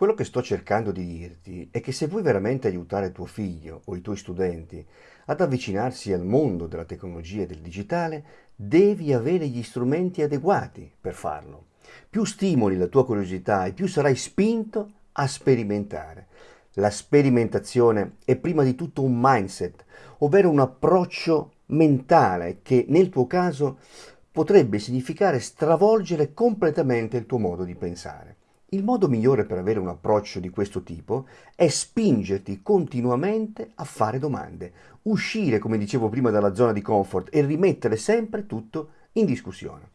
Quello che sto cercando di dirti è che se vuoi veramente aiutare tuo figlio o i tuoi studenti ad avvicinarsi al mondo della tecnologia e del digitale, devi avere gli strumenti adeguati per farlo. Più stimoli la tua curiosità e più sarai spinto a sperimentare. La sperimentazione è prima di tutto un mindset, ovvero un approccio mentale che nel tuo caso potrebbe significare stravolgere completamente il tuo modo di pensare. Il modo migliore per avere un approccio di questo tipo è spingerti continuamente a fare domande, uscire, come dicevo prima, dalla zona di comfort e rimettere sempre tutto in discussione.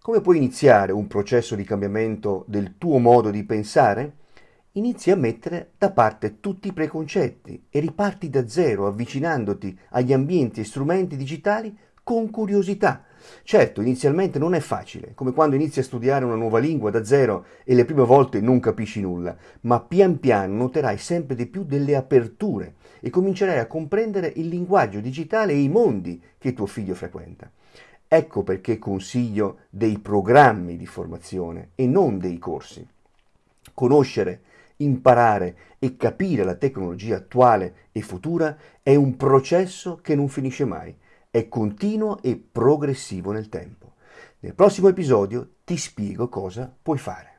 Come puoi iniziare un processo di cambiamento del tuo modo di pensare? Inizi a mettere da parte tutti i preconcetti e riparti da zero avvicinandoti agli ambienti e strumenti digitali con curiosità. Certo, inizialmente non è facile, come quando inizi a studiare una nuova lingua da zero e le prime volte non capisci nulla, ma pian piano noterai sempre di più delle aperture e comincerai a comprendere il linguaggio digitale e i mondi che tuo figlio frequenta. Ecco perché consiglio dei programmi di formazione e non dei corsi. Conoscere, imparare e capire la tecnologia attuale e futura è un processo che non finisce mai è continuo e progressivo nel tempo. Nel prossimo episodio ti spiego cosa puoi fare.